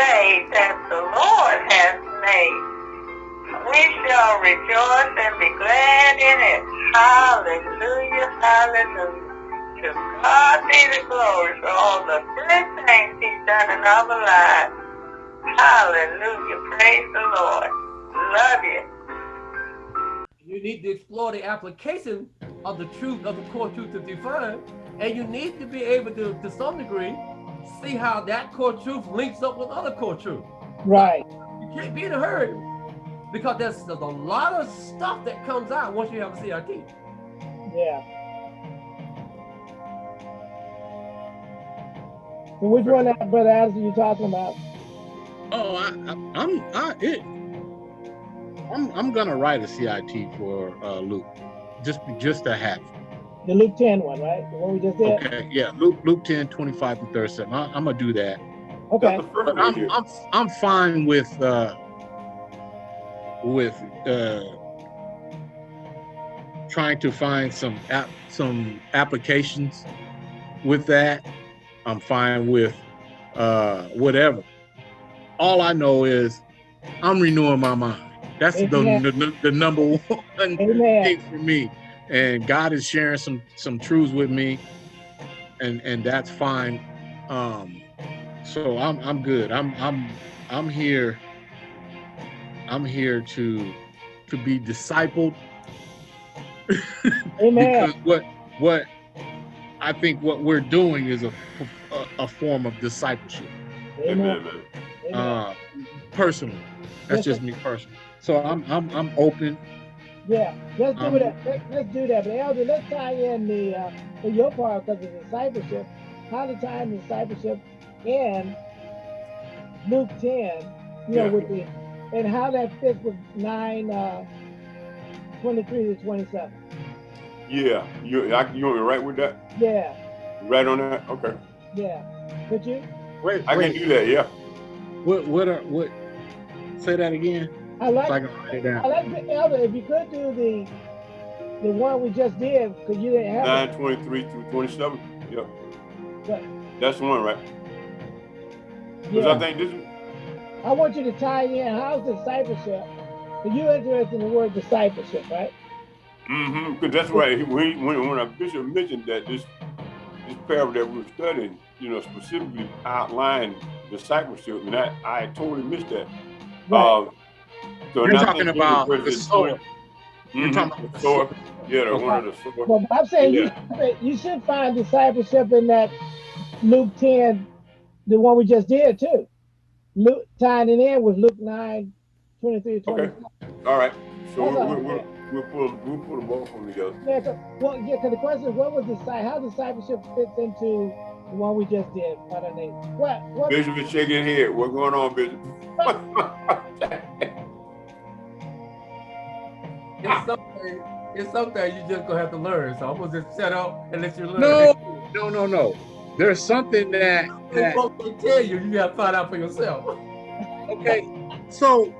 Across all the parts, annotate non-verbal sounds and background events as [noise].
day that the Lord has made. We shall rejoice and be glad in it. Hallelujah, hallelujah. To God be the glory for all the good things he's done in our lives. Hallelujah, praise the Lord. Love you. You need to explore the application of the truth of the core truth of divine, and you need to be able to, to some degree, see how that core truth links up with other core truth. Right. You can't be in a hurry because there's, there's a lot of stuff that comes out once you have a CRT. Yeah. So which one, Brother Addison, you talking about? Oh, I, I, I'm I it. I'm I'm gonna write a CIT for uh, Luke, just just to have. The Luke 10 one, right? The one we just did. Okay, yeah, Luke Luke 10, 25 to 37. I, am gonna do that. Okay. But I'm, I'm I'm fine with uh with uh trying to find some app some applications with that. I'm fine with uh whatever. All I know is I'm renewing my mind. That's the, the, the, number [laughs] one Amen. thing for me. And God is sharing some some truths with me, and and that's fine. Um, so I'm I'm good. I'm I'm I'm here. I'm here to to be discipled. [laughs] Amen. because what what I think what we're doing is a a, a form of discipleship. Amen. Uh, personally, that's just me personally. So I'm I'm I'm open. Yeah, let's do um, that. Let, us do that. But Elder, let's tie in the uh, your part because of discipleship. How to tie in discipleship and Luke 10, you yeah. know, with the and how that fits with 9 uh, 23 to 27. Yeah, you I, you want me right with that? Yeah. Right on that? Okay. Yeah. Could you? Wait, I wait. can do that, yeah. What what are what say that again? I like, so I, can write it down. I like the elder. If you could do the the one we just did, because you didn't have nine twenty three through twenty seven. Yep. But, That's the one, right? Because yeah. I think this. I want you to tie in how's discipleship. Are you interested in the word discipleship, right? Mm-hmm. Because that's right. When when when a bishop mentioned that this this parable that we were studying, you know, specifically outlined discipleship, and I I totally missed that. Right. Uh, so You're talking about the sower. Mm-hmm. You're talking about the sower. Yeah, the one of the sower. Well, I'm saying yeah. you, you should find discipleship in that Luke 10, the one we just did too. Luke tying it in with Luke 9, 23, 24. Okay. All right. So we'll, we'll, we'll, we'll, put we'll put them both of them together. Yeah. So, well, yeah. Because the question is, what was the how discipleship fits into the one we just did? What? What? Bishop is shaking his head. What's going on, Bishop? [laughs] it's something, it's something you just gonna have to learn. So I'm gonna just shut up and let you learn. No, no, no, no. There's something that, that tell you, you gotta find out for yourself. okay, so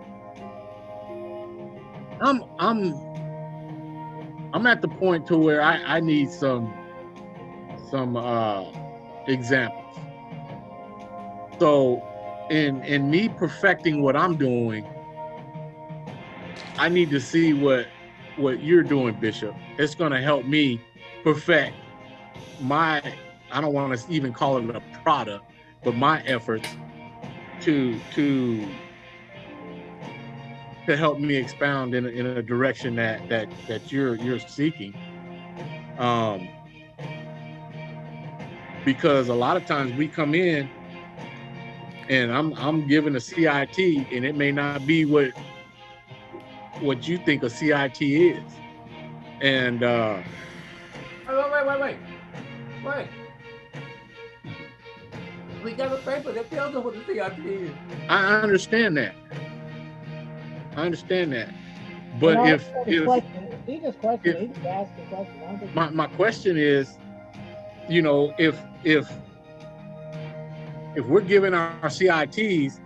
I'm I'm I'm at the point to where I, I need some some uh examples. So in in me perfecting what I'm doing, I need to see what what you're doing, Bishop. It's going to help me perfect my I don't want to even call it a product, but my efforts to to to help me expound in a, in a direction that that that you're you're seeking. Um, because a lot of times we come in and I'm I'm given a CIT and it may not be what what you think a CIT is. And uh wait, wait, wait, wait. Wait. We got a paper that tells us what the CIT is. I understand that. I understand that. But no, if if, he just questioned, if, he just asked the question. My my question is, you know, if if if we're giving our, our CITs,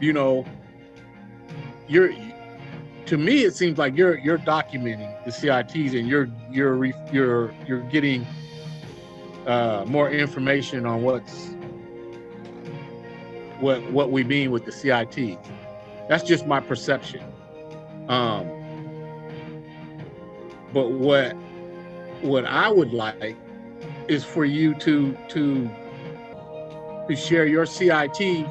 you know, you're to me, it seems like you're you're documenting the CITs and you're you're you're you're getting uh, more information on what's what what we mean with the CIT. That's just my perception. Um, but what what I would like is for you to to to share your CIT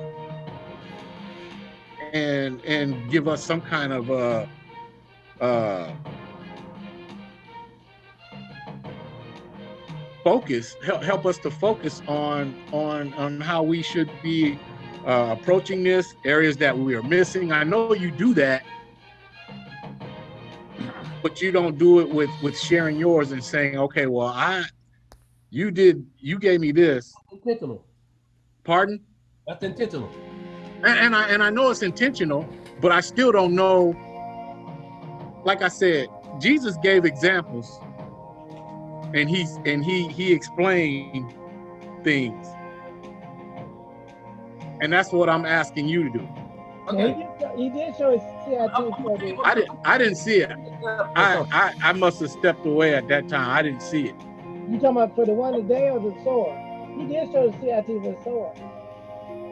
and and give us some kind of uh uh focus help, help us to focus on on on how we should be uh, approaching this areas that we are missing i know you do that but you don't do it with with sharing yours and saying okay well i you did you gave me this Intentional. pardon That's intentional. And, and I and I know it's intentional, but I still don't know. Like I said, Jesus gave examples, and he's and he he explained things, and that's what I'm asking you to do. Okay. he, did show, he did show his CIT for the, I didn't I didn't see it. I I, I must have stepped away at that time. I didn't see it. you talking about for the one today or the sword? He did show the CIT for the sword.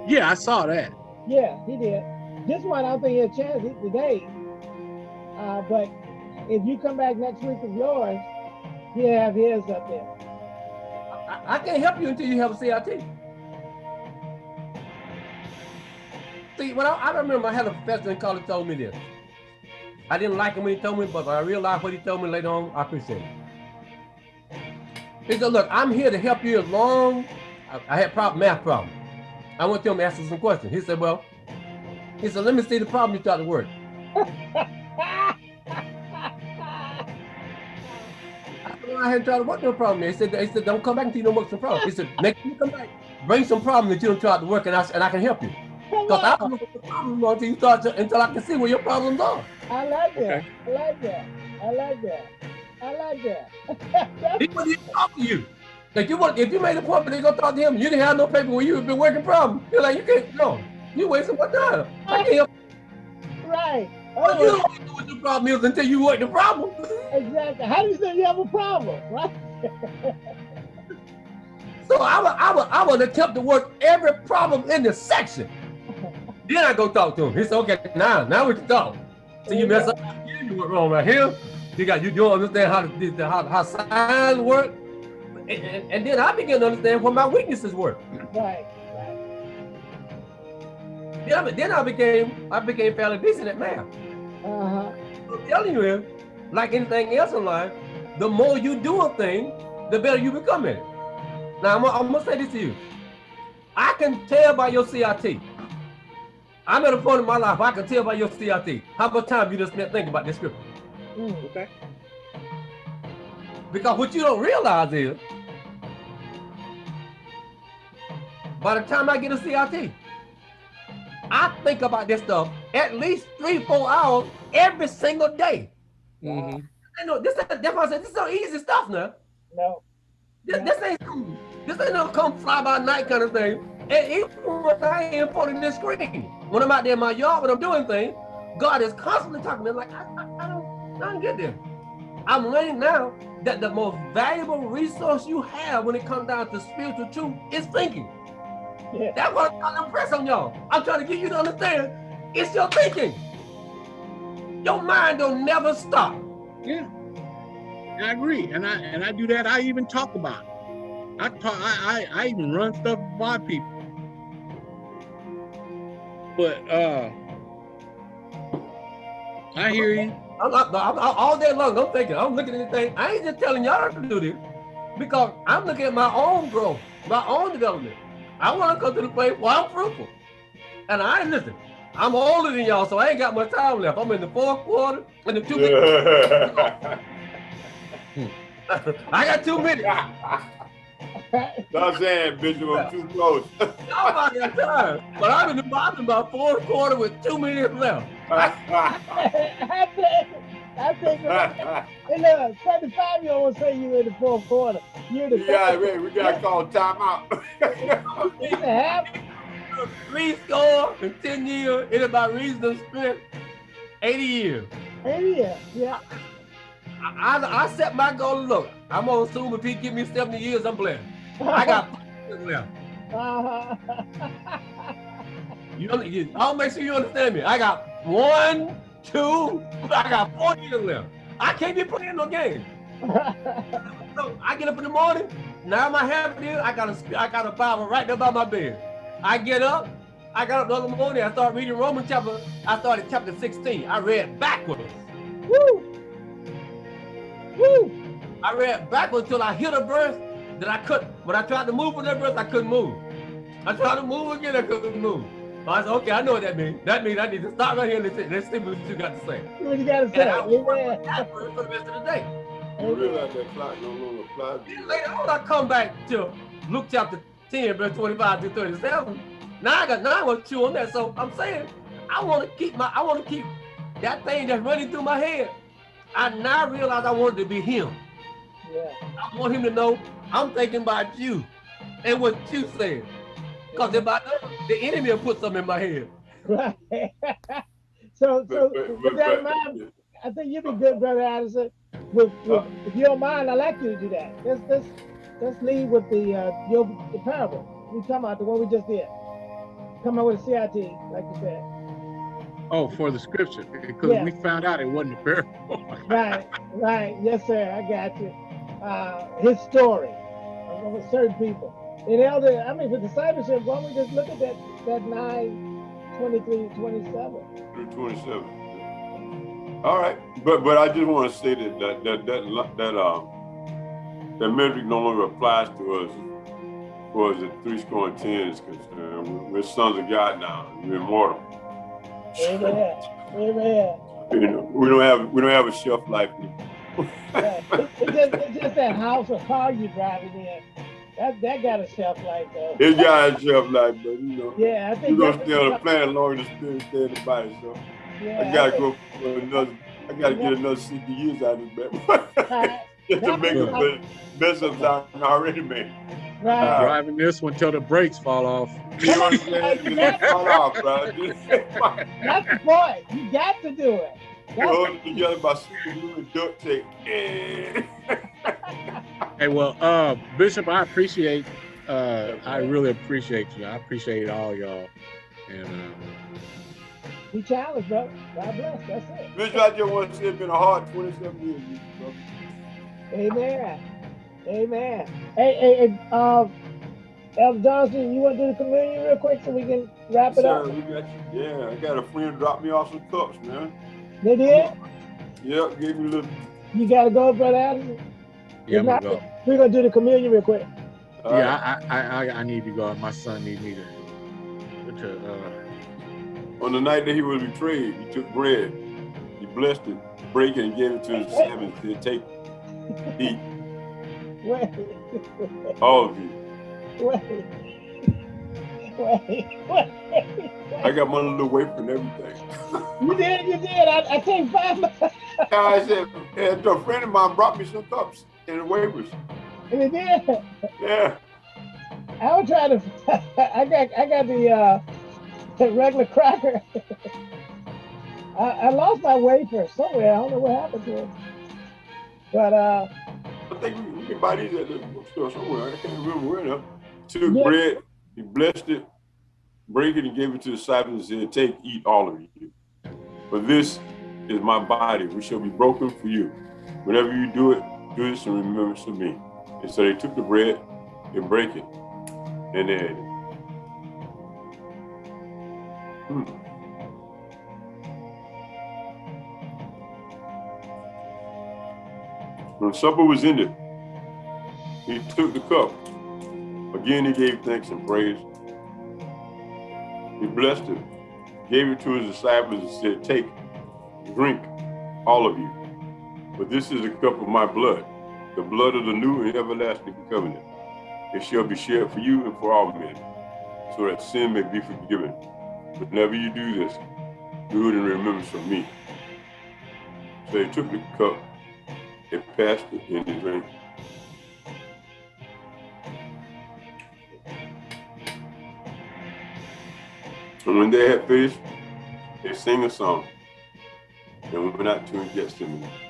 Yeah, I saw that. Yeah, he did. This one, I think he had a chance today. Uh, but if you come back next week with yours, he'll have his up there. I, I can't help you until you have a CIT. See, when I, I remember I had a professor in college told me this. I didn't like him when he told me, but I realized what he told me later on, I appreciate it. He said, look, I'm here to help you as long, I, I had problem, math problem. I went to him and asked him some questions. He said, well, he said, let me see the problem you thought to work. [laughs] I said, well, I hadn't tried to work no problem. He said, he said, don't come back until you don't work some problem. He said, next time you come back, bring some problem that you don't try to work and I, and I can help you. Because I don't know what the problem are until you start to, until I can see where your problems are. I like that. Okay. I like that. I like that. I like that. [laughs] He wouldn't even talk to you. Like you want, if you made a point, but they gonna talk to him, you didn't have no paper where you been working problem. You're like, you can't, no, you wasting my time. I can't help right. But you don't know what the problem is until you work the problem. exactly. How do you say you have a problem? Right? [laughs] So I would, I would, I would attempt to work every problem in the section. Then I go talk to him. He said, okay, now, now we can talk. So you mess up here, you went wrong right here. You got, you don't understand how, the, how, how signs work. And, and, and then I began to understand what my weaknesses were. Right. Right. Then I, then I became, I became fairly decent at math. Uh-huh. I'm telling you, like anything else in life, the more you do a thing, the better you become at it. Now, I'm, I'm gonna say this to you. I can tell by your CIT. I'm at a point in my life, I can tell by your CIT how much time you just spent thinking about this scripture. Mm. Okay. Because what you don't realize is, by the time I get a CIT, I think about this stuff at least three, four hours every single day. Mhm. I know this. That's why I said this is no easy stuff now. No. This, this ain't this ain't no come fly by night kind of thing. And even when I am in front of this screen, when I'm out there in my yard, when I'm doing things, God is constantly talking to me like I, I, I don't, I don't get there. I'm learning now that the most valuable resource you have when it comes down to spiritual truth is thinking. Yeah. That's what I'm trying to impress on y'all. I'm trying to get you to understand. It's your thinking. Your mind don't never stop. Yeah. I agree, and I and I do that. I even talk about it. I talk. I I, I even run stuff by people. But uh, I hear you. I'm, I'm, I'm- all day long, I'm thinking, I'm looking at this thing. I ain't just telling y'all to do this because I'm looking at my own growth, my own development. I want to come to the place where I'm fruitful. And I listen. I'm older than y'all, so I ain't got much time left. I'm in the fourth quarter and the two minutes. [laughs] I got two minutes. [laughs] Stop saying, Bishop, I'm too close. [laughs] Y'all got time. But I'm in, the, I'm in my fourth quarter with two minutes left. I think, I think, hey, look, 75 year old say you're in the fourth quarter. You're the yeah, man, we gotta call timeout. [laughs] It's a half. Three score in 10 years, it's about reasonable strength, 80 years. Yeah, yeah. I, I, I set my goal. Look, I'm gonna assume if he give me 70 years, I'm playing. I got [laughs] five years left. Uh-huh. [laughs] You, don't- you I'll make sure you understand me. I got one, two, I got four years left. I can't be playing no game. [laughs] So I get up in the morning. Now my habit is I got a I got a Bible right there by my bed. I get up. I got up the other morning. I start reading Romans chapter. I started chapter 16. I read backwards. Woo! Woo! I read backwards till I hit a verse that I couldn't. When I tried to move from that verse, I couldn't move. I tried to move again, I couldn't move. I said, okay, I know what that means. That means I need to stop right here and listen. Let's see what you got to say. What you gotta say? And I will work Amen. with that verse for the rest of the day. You realize that clock no longer applies Then later on, I come back to Luke chapter 10, verse 25 to 37. Now I got now I want to chew on that. So I'm saying I want to keep my I want to keep that thing that's running through my head. I now realize I wanted to be him. Yeah. I want him to know I'm thinking about you and what you said. Because if I don't, the enemy will put something in my head. Right. [laughs] so, so But, but, with but, that in mind, I think you'd be good, brother Addison. With, with, if you don't mind, I'd like you to do that. Let's let's let's lead with the uh, your the parable. We talking about the one we just did. Come up with a CIT, like you said. Oh, for the scripture, because Yeah. we found out it wasn't a parable. [laughs] Right, right. Yes, sir. I got you. Uh, his story of, of certain people. And elder, I mean, for discipleship, why don't we just look at that that 9, 23, 27? Through 27. All right, but but I just want to say that that that that that um that metric no longer applies to us. For as the three score and ten is concerned, we're, we're sons of God now. We're immortal. Amen. Amen. You know, we don't have we don't have a shelf life. Yeah. It's, it's just, it's just that house or car you're driving in. That that got a shelf life though. It's got a shelf life, but you know, Yeah, I think we're gonna stay on the planet longer than spirit stay in the body. So yeah, I gotta think- go for another. I gotta get another 60 years out of this baby. Right, [laughs] [laughs] Just to That make was a bit mess up I already made. right. Uh, Driving this one till the brakes fall off. [laughs] You know what I'm saying? Just fall off, bro. That's the point. You got to do it. That's- hold it together by super glue and duct tape. Hey, well, uh, Bishop, I appreciate, uh, I really appreciate you. I appreciate all y'all. And uh, Be challenged, brother. God bless. That's it. Bitch, I just want to say it's been a hard 27 years, bro. Amen. Amen. Hey, hey, hey uh, Elder Johnson, you want to do the communion real quick so we can wrap it Sir, up? we got you. Yeah, I got a friend drop me off some cups, man. They did? Yep, gave me a little. You got to go, Brother Addison? Yeah, I'm gonna go. We're going to do the communion real quick. all right. Yeah, I, I, I, I need to go. My son needs me to, to uh, On the night that he was betrayed, he took bread, he blessed it, broke it, and gave it to his disciples. He said, Take, eat, Wait, all of you. wait, wait, wait. I got my little wafer and everything. You did, you did. I, I take five. I said, a friend of mine brought me some cups and wafers. And it did. Yeah. I was trying to. [laughs] I got, I got the, uh, the regular cracker. [laughs] I, I lost my wafer somewhere. I don't know what happened to it. But uh, I think we, we can buy these at the bookstore somewhere. I can't remember where now. Took Yeah. bread, he blessed it, break it, and gave it to the disciples and said, Take, eat all of you. For this is my body, which shall be broken for you. Whenever you do it, do this in remembrance of me. And so they took the bread and break it, and they ate it. Hmm. When supper was ended, he took the cup. Again, he gave thanks and praise. He blessed it, gave it to his disciples, and said, Take, drink, all of you. For this is the cup of my blood, the blood of the new and everlasting covenant. It shall be shed for you and for all men, so that sin may be forgiven. Whenever you do this, do it in remembrance of me. So he took the cup, they passed it, and he drank. And when they had finished, they sang a song. And went out to Gethsemane. amen.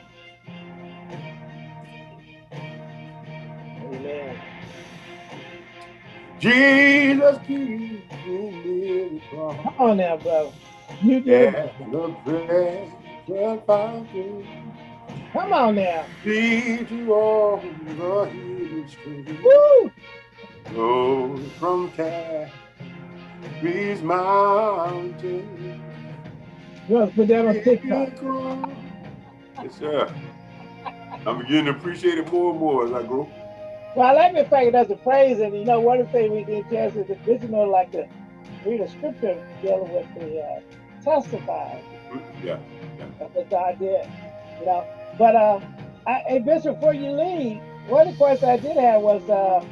Jesus just keep me near the cross. Come on now, brother. You. Yeah, the precious fountain Come on now. lead to all the healing stream. Woo! Flows from Calvary's mountain. You to put that on TikTok. Yes, sir. I'm beginning to appreciate it more and more as I grow. Well, I like the fact that there's a praise, and you know, one of the things we did, Jess, is that you know, like to read a scripture dealing with the uh, testify Yeah. that God did, you know. But uh, I, hey, Bishop, before you leave, one of the questions I did have was, uh,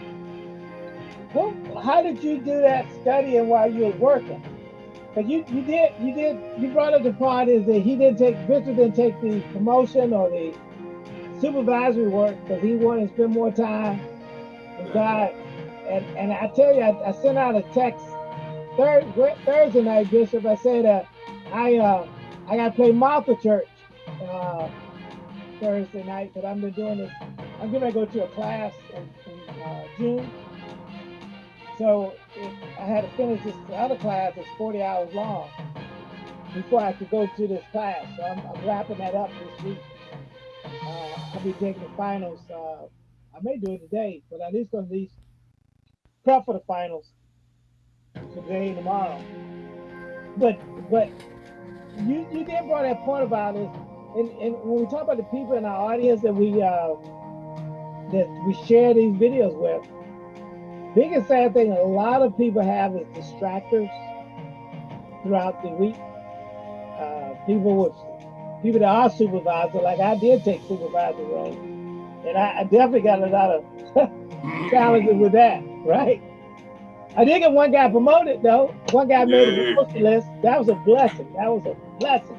who, how did you do that studying while you was working? Because you, you did you did you brought up the part is that he didn't take Bishop didn't take the promotion or the supervisory work because he wanted to spend more time God. And and I tell you, I, I sent out a text third, Thursday night, Bishop. I said uh, I uh, I got to play Martha Church uh, Thursday night because I've been doing this. I'm going to go to a class in, in uh, June. So I had to finish this other class that's 40 hours long before I could go to this class. So I'm, I'm wrapping that up this week. Uh, I'll be taking the finals. Uh, I may do it today, but at least at least prep for the finals today and tomorrow. But but you you did brought that point about it, and, and when we talk about the people in our audience that we uh, that we share these videos with, biggest sad thing a lot of people have is distractors throughout the week. Uh, people with people that are supervisor, like I did take supervisor role, and I, definitely got a lot of [laughs] challenges with that, right? I did get one guy promoted though. One guy made Yeah. a promotion list. That was a blessing. That was a blessing,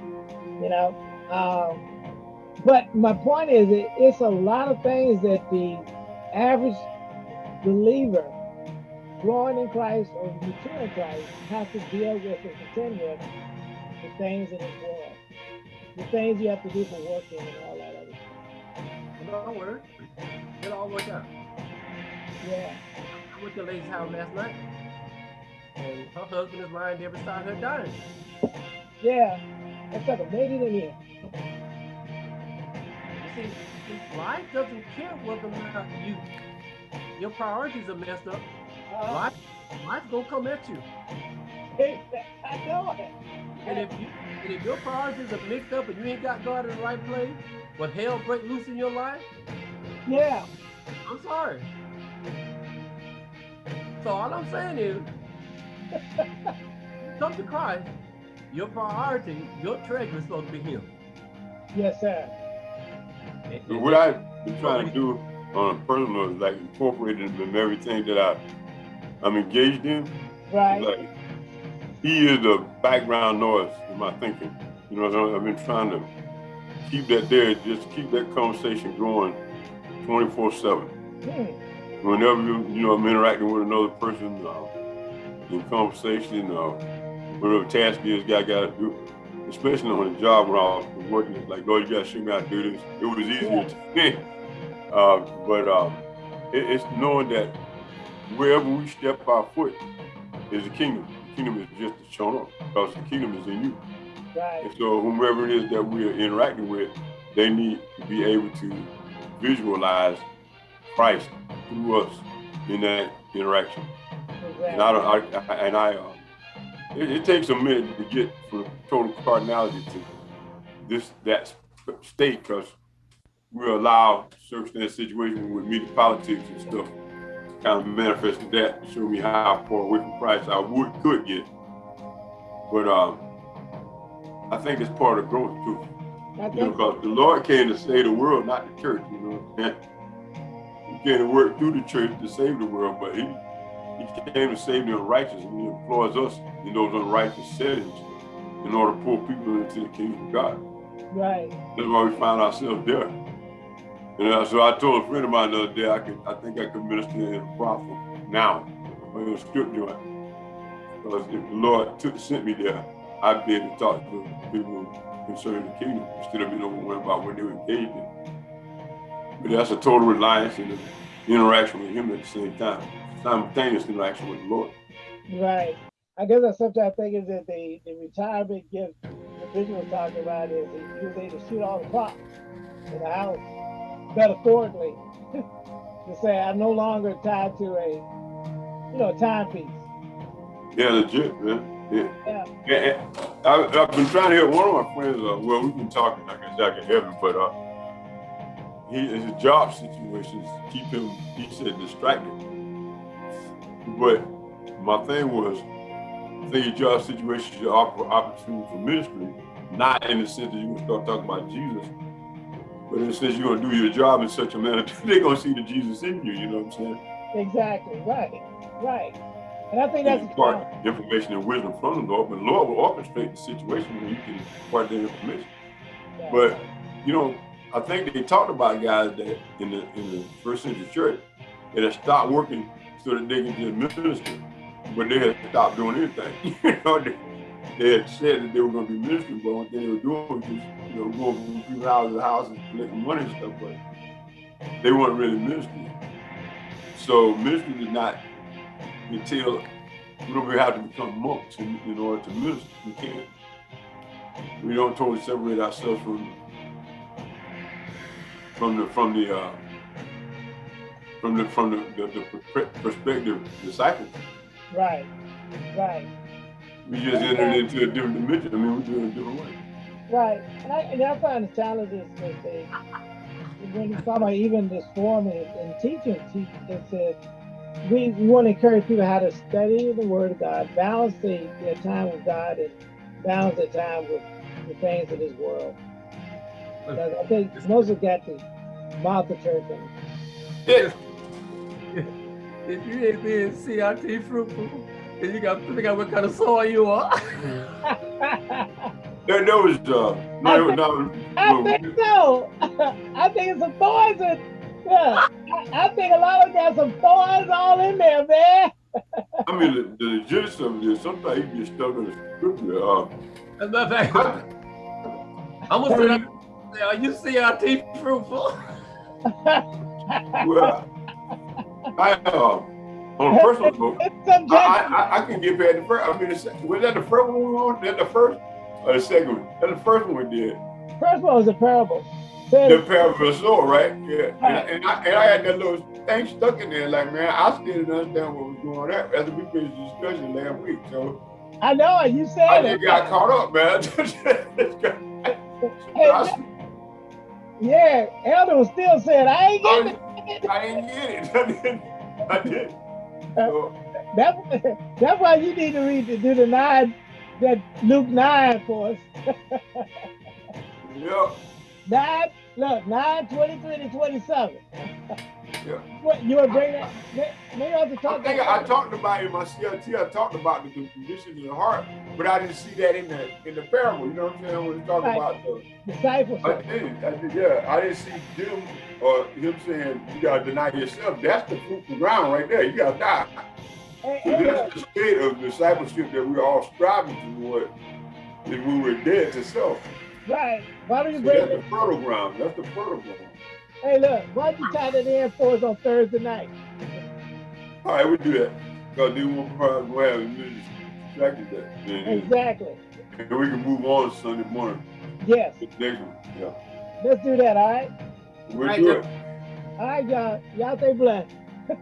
you know. Um, but my point is, it, it's a lot of things that the average believer growing in Christ or mature in Christ has to deal with and contend with the things in this world, the things you have to do for working and all that other stuff. But don't worry. It'll all work out. Yeah. I went to the lady's house last night. And her husband is lying there beside her dying. Yeah. That's like a it in here. You see, life doesn't care whether or not you your priorities are messed up. Uh, Life, life's gonna come at you. Hey, [laughs] I know it. And if you and if your priorities are mixed up and you ain't got God in the right place, but hell break loose in your life, Yeah. I'm sorry. So all I'm saying is, [laughs] come to Christ. Your priority, your treasure is supposed to be Him. Yes, sir. And- And what I've been trying to do on a personal is like incorporating in everything that I, I'm engaged in. Right. Like, he is the background noise in my thinking. You know, what I'm saying? I've been trying to keep that there, just keep that conversation going 24 7. Hmm. Whenever you, you know, I'm interacting with another person uh, in conversation, uh, whatever task is, I got to do, especially on the job when I was working, it's like, Lord, you got to show me how to do this. It was easier to me. Uh, but um, it, it's knowing that wherever we step our foot is the kingdom. The kingdom is just shown up because the kingdom is in you. Right. And so whomever it is that we are interacting with, they need to be able to visualize Christ through us in that interaction. And I don't, I, I and I, uh, it, it takes a minute to get from total carnality to this that state because we allow circumstance situations with media politics and stuff kind of manifest that to show me how far away from Christ I would could get. But um, I think it's part of growth too. I You know, because the Lord came to save the world, not the church, you know. He came to work through the church to save the world, but he, he came to save the unrighteous, and he employs us in those unrighteous settings in order to pull people into the kingdom of God. right. That's why we find ourselves there. And uh, so I told a friend of mine the other day, I could, I think I could minister in a brothel now, or in joint. Because if the Lord took, sent me there, I'd be able to talk to people concerning the kingdom instead of being overwhelmed about what they were engaged in. But that's a total reliance and an interaction with Him at the same time, simultaneous interaction with the Lord. Right. I guess I sometimes think is that the, the retirement gift the Bishop was talking about is that able to shoot all the clocks in the house metaphorically [laughs] to say I'm no longer tied to a you know timepiece. Yeah, legit, man. Yeah. Yeah. I, I've been trying to help one of my friends. Uh, well, we've been talking. I guess I can help him, but uh, he his job situations keep him. He said distracted. But my thing was, I think your job situations your opp- opportunity for ministry, not in the sense that gonna start talking about Jesus, but in the sense you're gonna do your job in such a manner [laughs] that they're gonna see the Jesus in you. You know what I'm saying? Exactly. Right. Right. And I think that's And a information and wisdom from the Lord, but the Lord will orchestrate the situation where you can impart that information. Yeah. But you know, I think they talked about guys that in the in the first century church that had stopped working so that they could just minister, but they had stopped doing anything. [laughs] you know, they, they had said that they were going to be ministering, but one thing they were doing was just you know going from people's houses to houses collecting money and stuff, but they weren't really ministering. So ministry did not entail we have to become monks in, in order to minister. We can't. We don't totally separate ourselves from from the from the uh, from the from the, the, the per- perspective disciple. Right. Right. We just entered into a different dimension. I mean, we're doing it a different way. Right. And I, and I find the challenges that they, when you talk about even this form and, teaching, teach, it says we, we want to encourage people how to study the Word of God, balance the, their time with God, and balance their time with the things of this world. Because I think most of got the mouth of church. in Yeah. [laughs] If you ain't being CRT fruitful, then you got to figure out what kind of soil you are. it. There, there was uh, no, no, I no, think so. [laughs] I think it's a thorns in. Yeah, I, I think a lot of them got some thorns all in there, man. I mean, the, the legitimacy of this. Sometimes you get stuck in the scripture. Uh, As a matter of fact, I'm gonna say, that- are you CRT fruitful? well, I uh, on a personal [laughs] note. it's subjective. I, I, I can get past the first. I mean, the, was that the first one we were on? That the first or the second one? That the first one we did. First one was a parable. The parable of right? Yeah. And, and, I, and I had that little thing stuck in there, like, man, I still didn't understand what was going on after we finished the discussion last week. So I know it. You I said just it. got caught up, man. [laughs] Hey, I, yeah, Elder was still saying, I ain't getting it. I didn't get it. I didn't. I didn't. Uh, so, That, that's why you need to read the, do the nine, that Luke 9 for us. [laughs] yeah. 9, look, 9, 23 to 27. Yeah. What, you want to bring that? may- Maybe I have to I talk think about I talked about it in my CLT. I talked about the condition of the heart, but I didn't see that in the in the parable. You know what I'm saying? When we talk Right. about the, disciples, I did, I did, yeah. I didn't see them or him saying you gotta deny yourself. That's the fruitful ground right there. You gotta die. Hey, So that's the state of discipleship that we're all striving toward. When we were dead to self. Right. Why don't you So bring that's it? the fertile ground. That's the fertile ground. Hey, look, why don't you tie that in for us on Thursday night? All right, we'll do that. Because then we'll probably go have a minute distracted that. And, Exactly. and we can move on Sunday morning. Yes. Next one. Yeah. Let's do that, all right? We'll Right, do Jeff. it. All right, y'all. Y'all stay blessed. [laughs]